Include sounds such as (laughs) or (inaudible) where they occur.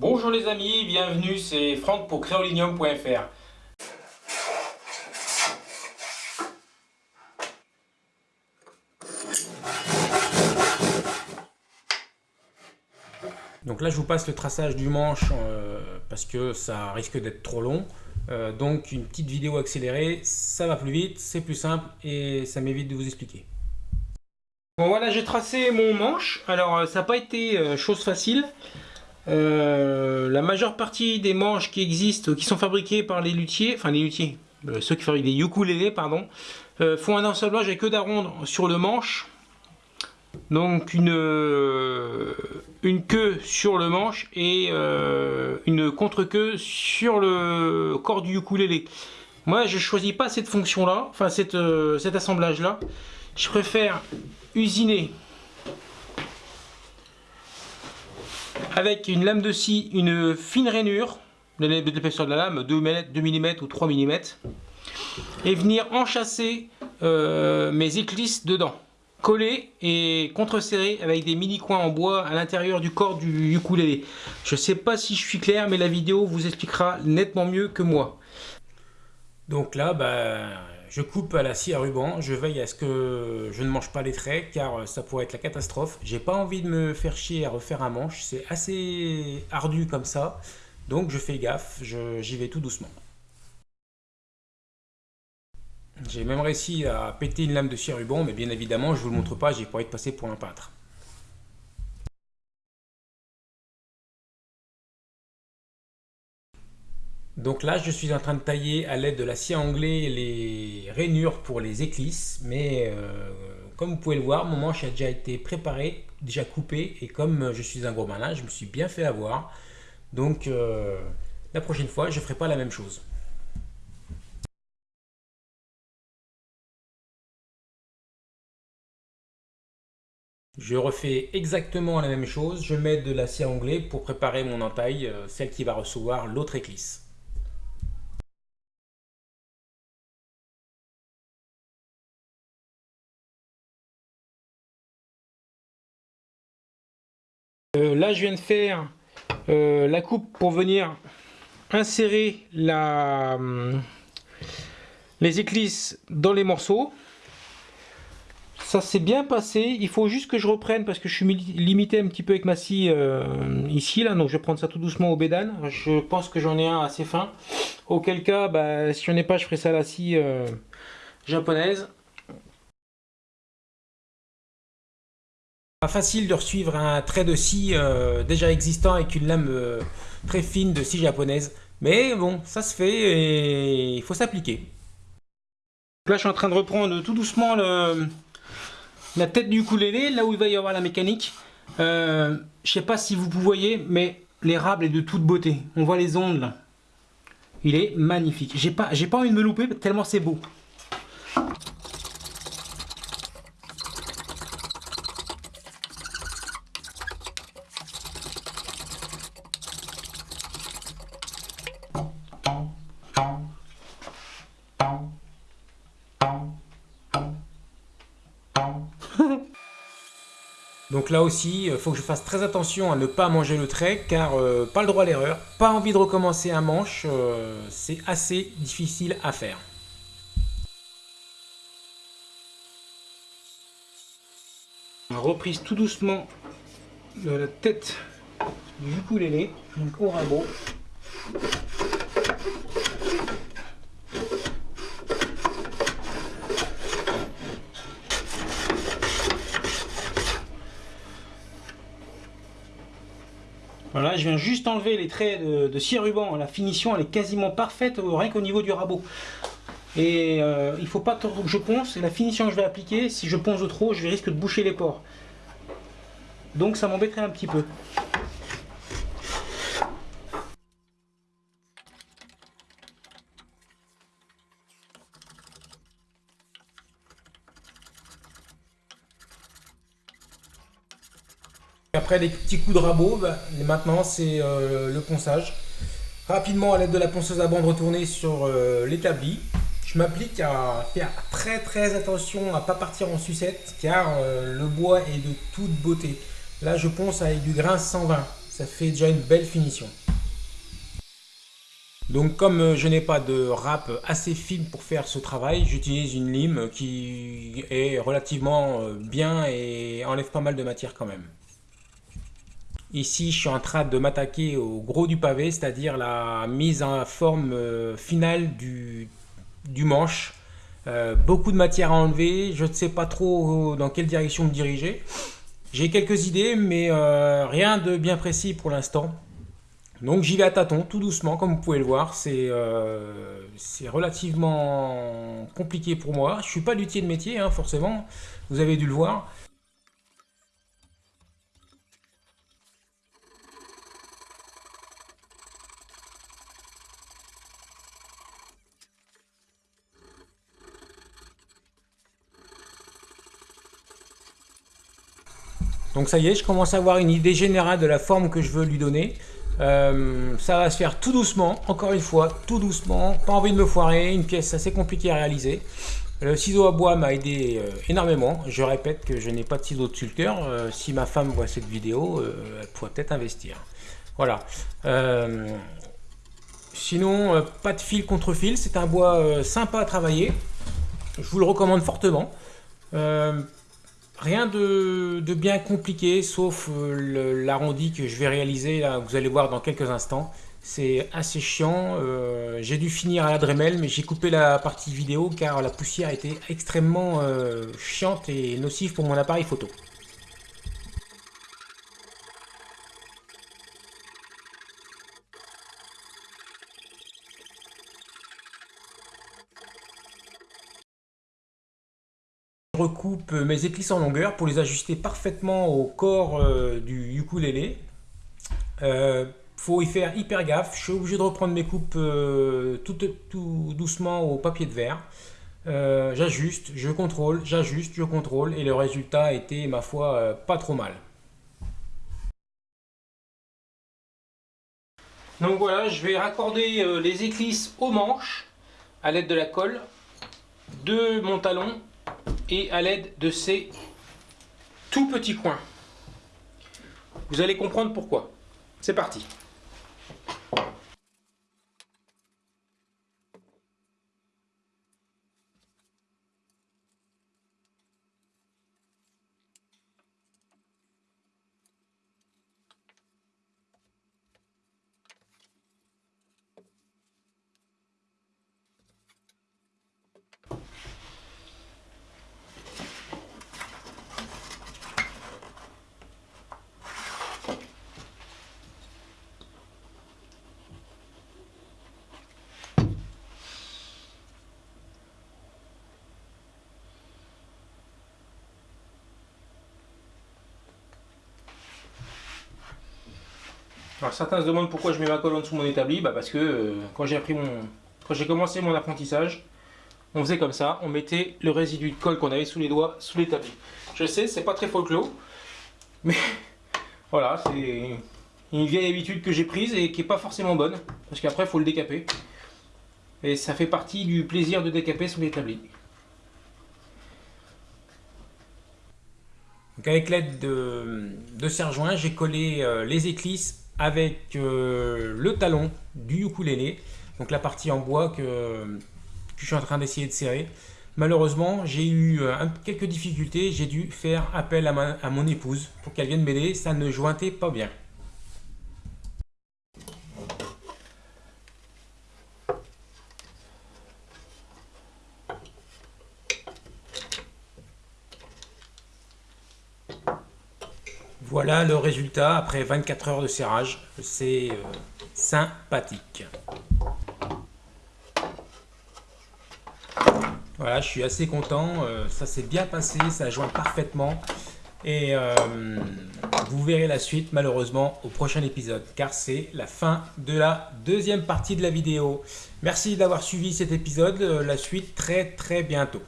Bonjour les amis, bienvenue, c'est Franck pour créolinium.fr. Donc là je vous passe le traçage du manche euh, parce que ça risque d'être trop long. Euh, donc une petite vidéo accélérée, ça va plus vite, c'est plus simple et ça m'évite de vous expliquer. Bon voilà, j'ai tracé mon manche. Alors euh, ça n'a pas été chose facile. La majeure partie des manches qui existent, qui sont fabriquées par les luthiers, enfin les luthiers, ceux qui fabriquent des ukulélés, pardon, font un ensablage avec que d'arronde sur le manche. Donc une, queue sur le manche et euh, une contre-queue sur le corps du ukulélé. Moi, je choisis pas cette fonction-là, enfin cette, euh, cet assemblage-là. Je préfère usiner avec une lame de scie, une fine rainure, de l'épaisseur de la lame, 2 mm, ou 3 mm, et venir enchasser euh, mes éclisses dedans collé et contre-serré avec des mini coins en bois à l'intérieur du corps du ukulélé. Je sais pas si je suis clair mais la vidéo vous expliquera nettement mieux que moi. Donc là bah, je coupe à la scie à ruban, je veille à ce que je ne mange pas les traits car ça pourrait être la catastrophe. J'ai pas envie de me faire chier à refaire un manche, c'est assez ardu comme ça. Donc je fais gaffe, j'y vais tout doucement. J'ai même réussi à péter une lame de scie ruban, mais bien évidemment, je vous le montre pas, j'ai pas être passer pour un peintre. Donc là, je suis en train de tailler à l'aide de la scie anglais les rainures pour les éclisses, mais euh, comme vous pouvez le voir, mon manche a déjà été préparé, déjà coupé, et comme je suis un gros malin, je me suis bien fait avoir. Donc euh, la prochaine fois, je ne ferai pas la même chose. Je refais exactement la même chose, je mets de la scie anglais pour préparer mon entaille, euh, celle qui va recevoir l'autre éclisse. Euh, là je viens de faire euh, la coupe pour venir insérer la, les éclisses dans les morceaux. Ça s'est bien passé. Il faut juste que je reprenne parce que je suis limité un petit peu avec ma scie euh, ici. là. Donc je vais prendre ça tout doucement au bédane. Je pense que j'en ai un assez fin. Auquel cas, bah, si j'en ai pas, je ferai ça à la scie euh, japonaise. Pas facile de suivre un trait de scie euh, déjà existant avec une lame très fine de scie japonaise. Mais bon, ça se fait et il faut s'appliquer. Là, je suis en train de reprendre tout doucement la tête du ukulélé, là où il va y avoir la mécanique. Euh, je sais pas si vous voyez, mais l'érable est de toute beauté. On voit les ondes là. Il est magnifique. J'ai pas, pas envie de me louper tellement c'est beau. (laughs) Donc là aussi, il faut que je fasse très attention à ne pas manger le trait, car euh, pas le droit à l'erreur, pas envie de recommencer un manche, euh, c'est assez difficile à faire. Reprise tout doucement de la tête du ukulélé, donc au rabot. Voilà, je viens juste enlever les traits de, de scie ruban. La finition, elle est quasiment parfaite, euh, rien qu'au niveau du rabot. Et euh, il ne faut pas trop que je ponce. Et la finition que je vais appliquer, si je ponce trop, je risque de boucher les pores. Donc ça m'embêterait un petit peu. Après des petits coups de rabot, bah, maintenant c'est euh, le ponçage. Rapidement à l'aide de la ponceuse à bande retournée sur euh, l'établi. Je m'applique à faire très très attention à ne pas partir en sucette car euh, le bois est de toute beauté. Là je ponce avec du grain 120. ça fait déjà une belle finition. Donc comme je n'ai pas de râpe assez fine pour faire ce travail, j'utilise une lime qui est relativement bien et enlève pas mal de matière quand même. Ici, je suis en train de m'attaquer au gros du pavé, c'est-à-dire la mise en forme euh, finale du, manche. beaucoup de matière à enlever, je ne sais pas trop dans quelle direction me diriger. J'ai quelques idées, mais rien de bien précis pour l'instant. Donc j'y vais à tâtons, tout doucement, comme vous pouvez le voir. C'est euh, relativement compliqué pour moi. Je ne suis pas luthier de métier, hein, forcément. Vous avez dû le voir. Donc ça y est, je commence à avoir une idée générale de la forme que je veux lui donner. Euh, ça va se faire tout doucement, encore une fois, tout doucement, pas envie de me foirer, une pièce assez compliquée à réaliser. Le ciseau à bois m'a aidé euh, énormément. Je répète que je n'ai pas de ciseau de sculpteur. Euh, si ma femme voit cette vidéo, elle pourrait peut-être investir. Voilà. sinon, pas de fil contre fil. C'est un bois sympa à travailler. Je vous le recommande fortement. Rien de, bien compliqué, sauf euh, l'arrondi que je vais réaliser, là, vous allez voir dans quelques instants. C'est assez chiant, euh, j'ai dû finir à la Dremel, mais j'ai coupé la partie vidéo car la poussière était extrêmement euh, chiante et nocive pour mon appareil photo. Recoupe mes éclisses en longueur pour les ajuster parfaitement au corps euh, du ukulélé. Euh, faut y faire hyper gaffe. Je suis obligé de reprendre mes coupes euh, tout, doucement au papier de verre. Euh, j'ajuste, je contrôle, j'ajuste, je contrôle et le résultat était, ma foi, pas trop mal. Donc voilà, je vais raccorder les éclisses aux manches à l'aide de la colle de mon talon et à l'aide de ces tout petits coins. Vous allez comprendre pourquoi. C'est parti. Alors certains se demandent pourquoi je mets ma dessous de mon établi, bah parce que euh, quand j'ai appris mon, quand j'ai commencé mon apprentissage, on faisait comme ça, on mettait le résidu de colle qu'on avait sous les doigts sous l'établi. Je sais, c'est pas très folklore, mais (laughs) voilà, c'est une vieille habitude que j'ai prise et qui est pas forcément bonne, parce qu'après il faut le décaper. Et ça fait partie du plaisir de décaper sous l'établi. Donc avec l'aide de, de serre-joint, j'ai collé euh, les éclisses avec euh, le talon du ukulélé, donc la partie en bois que, je suis en train d'essayer de serrer. Malheureusement, j'ai eu euh, quelques difficultés, j'ai dû faire appel à, mon épouse pour qu'elle vienne m'aider, ça ne jointait pas bien. Voilà le résultat après 24 heures de serrage. C'est euh, sympathique. Voilà, je suis assez content. Euh, ça s'est bien passé, ça joint parfaitement. Et euh, vous verrez la suite malheureusement au prochain épisode car c'est la fin de la deuxième partie de la vidéo. Merci d'avoir suivi cet épisode. La suite très très bientôt.